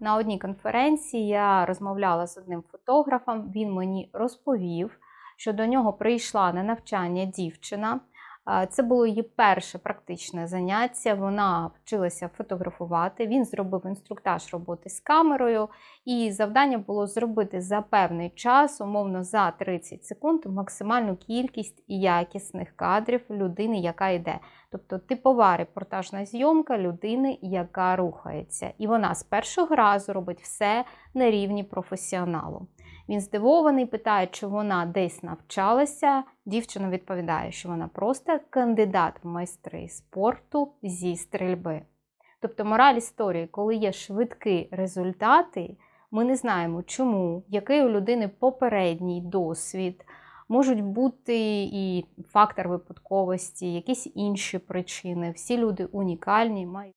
На одній конференції я розмовляла з одним фотографом. Він мені розповів, що до нього прийшла на навчання дівчина. Це було її перше практичне заняття. Вона вчилася фотографувати. Він зробив інструктаж роботи з камерою, і завдання було зробити за певний час, умовно за 30 секунд, максимальну кількість якісних кадрів людини, яка йде. Тобто типова репортажна зйомка людини, яка рухається. І вона з першого разу робить все на рівні професіоналу. Він здивований, питає, чи вона десь навчалася. Дівчина відповідає, що вона просто кандидат в майстри спорту зі стрільби. Тобто, мораль історії, коли є швидкі результати, ми не знаємо, чому, який у людини попередній досвід, можуть бути і фактор випадковості, якісь інші причини. Всі люди унікальні, мають.